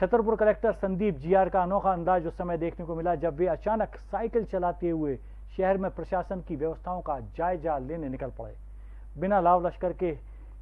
Chhatarpur collector Sandeep GR का अनोखा अंदाज उस समय देखने को मिला जब वे अचानक साइकिल चलाते हुए शहर में प्रशासन की व्यवस्थाओं का जायजा लेने निकल पड़े। बिना लाव लश्कर के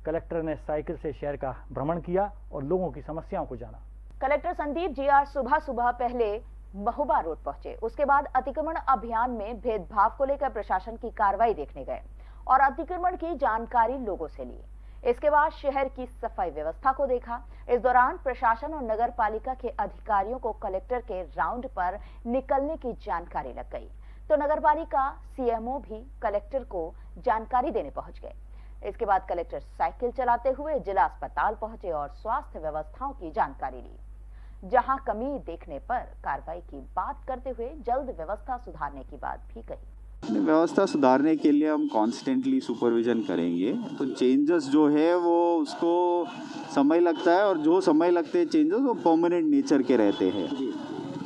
कलेक्टर ने साइकिल से शहर का भ्रमण किया और लोगों की समस्याओं को जाना। कलेक्टर संदीप जी आज सुबह सुबह पहले महुबा रोड पहुँचे। उसके बाद अतिक्रमण अभियान में भेदभाव को लेकर प्रशासन की कार्रवाई देखने गए और अतिक्रमण की जानकारी लोगों से ली इसके बाद शहर की सफ़ाई व्यवस्था को देखा। इस दौरान प्रशासन और नगर पालिका के अधिकारियों को कलेक्टर के राउंड पर निकलने की जानकारी लग गई। तो नगर पालिका सीएमओ भी कलेक्टर को जानकारी देने पहुँच गए। इसके बाद कलेक्टर साइकिल चलाते हुए जिला अस्पताल पहुँचे और स्वास्थ्य व्यवस्थाओं की जानकारी ली। जहाँ कमी देखने पर कार्रवाई की बात करते हुए जल्द व्यवस्था सुधारने की बात भी कही। व्यवस्था सुधारने के लिए हम कॉन्स्टेंटली सुपरविजन करेंगे। तो चेंजेस जो है वो उसको समय लगता है और जो समय लगते हैं चेंजेस वो परमानेंट नेचर के रहते हैं।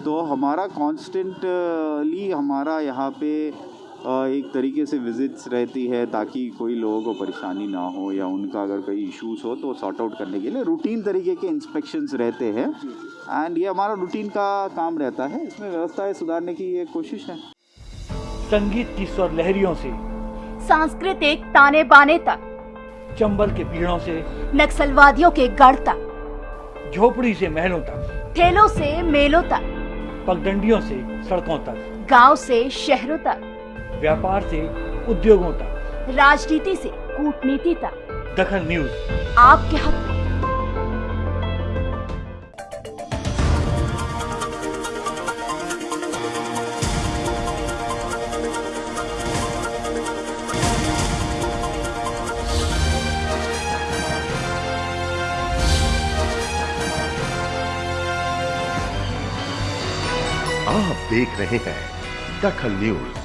तो हमारा कॉन्स्टेंटली हमारा यहाँ पे एक तरीके से विजिट्स रहती है ताकि कोई लोगों को परेशानी ना हो या उनका अगर कोई इश्यूज़ हो तो सॉर्ट आउट करने के लिए रूटीन तरीके के इंस्पेक्शंस रहते हैं। एंड ये हमारा रूटीन का काम रहता है। इसमें व्यवस्थाएँ सुधारने की ये कोशिश है। संगीत की स्वर लहरियों से सांस्कृतिक ताने बाने तक चंबल के पीड़ों से नक्सलवादियों के गढ़ तक झोपड़ी से महलों तक ठेलों से मेलों तक पगडंडियों से सड़कों तक गाँव से शहरों तक व्यापार से उद्योगों तक। राजनीति से कूटनीति तक। दखल न्यूज़। आपके हक आप देख रहे हैं दखल न्यूज़।